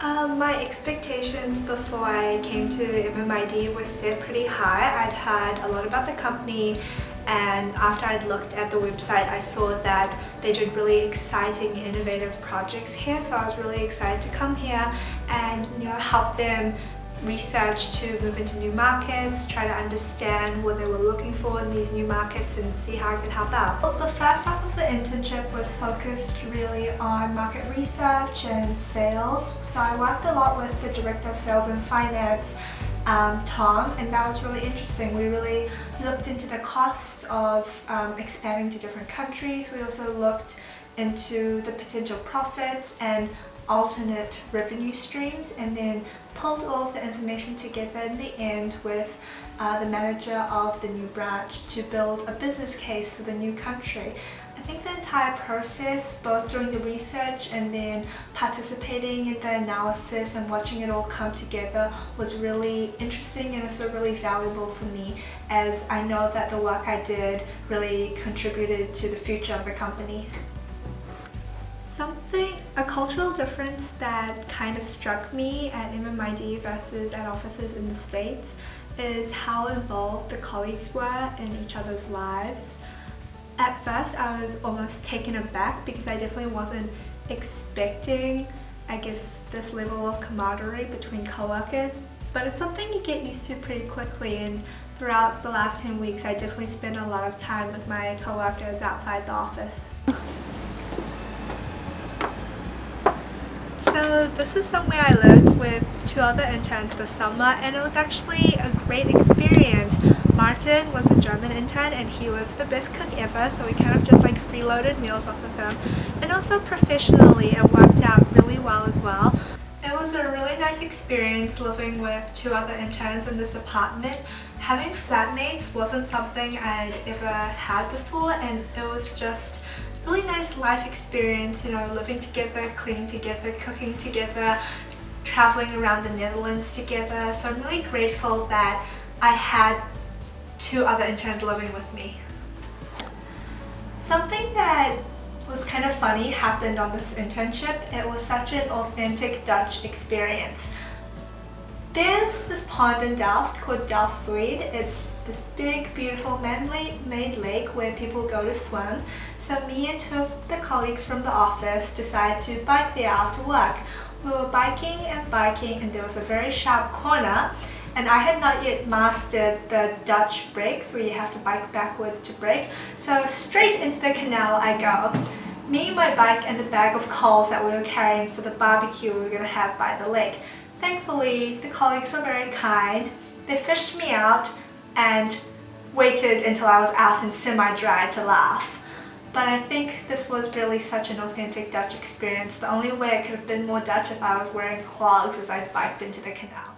Um, my expectations before I came to MMID were set pretty high. I'd heard a lot about the company and after I'd looked at the website I saw that they did really exciting innovative projects here so I was really excited to come here and you know help them research to move into new markets, try to understand what they were looking for in these new markets and see how I could help out. Well, the first half of the internship was focused really on market research and sales. So I worked a lot with the Director of Sales and Finance um, Tom and that was really interesting. We really looked into the costs of um, expanding to different countries. We also looked into the potential profits and alternate revenue streams and then pulled all of the information together in the end with uh, the manager of the new branch to build a business case for the new country. I think the entire process, both during the research and then participating in the analysis and watching it all come together was really interesting and also really valuable for me as I know that the work I did really contributed to the future of the company. Something, a cultural difference that kind of struck me at MMID versus at offices in the States is how involved the colleagues were in each other's lives. At first I was almost taken aback because I definitely wasn't expecting I guess this level of camaraderie between co-workers but it's something you get used to pretty quickly and throughout the last 10 weeks I definitely spent a lot of time with my co-workers outside the office. So this is somewhere I lived with two other interns this summer and it was actually a great experience. Martin was a German intern and he was the best cook ever so we kind of just like freeloaded meals off of him and also professionally it worked out really well as well. It was a really nice experience living with two other interns in this apartment. Having flatmates wasn't something I'd ever had before and it was just really nice life experience, you know, living together, cleaning together, cooking together, traveling around the Netherlands together. So I'm really grateful that I had two other interns living with me. Something that was kind of funny happened on this internship. It was such an authentic Dutch experience. There's this pond in Delft called Delft Zuid. It's this big, beautiful man-made lake where people go to swim. So me and two of the colleagues from the office decided to bike there after work. We were biking and biking and there was a very sharp corner and I had not yet mastered the Dutch brakes where you have to bike backwards to brake. So straight into the canal I go. Me, my bike and the bag of coals that we were carrying for the barbecue we were going to have by the lake. Thankfully, the colleagues were very kind. They fished me out and waited until I was out and semi-dry to laugh. But I think this was really such an authentic Dutch experience. The only way it could have been more Dutch if I was wearing clogs as I biked into the canal.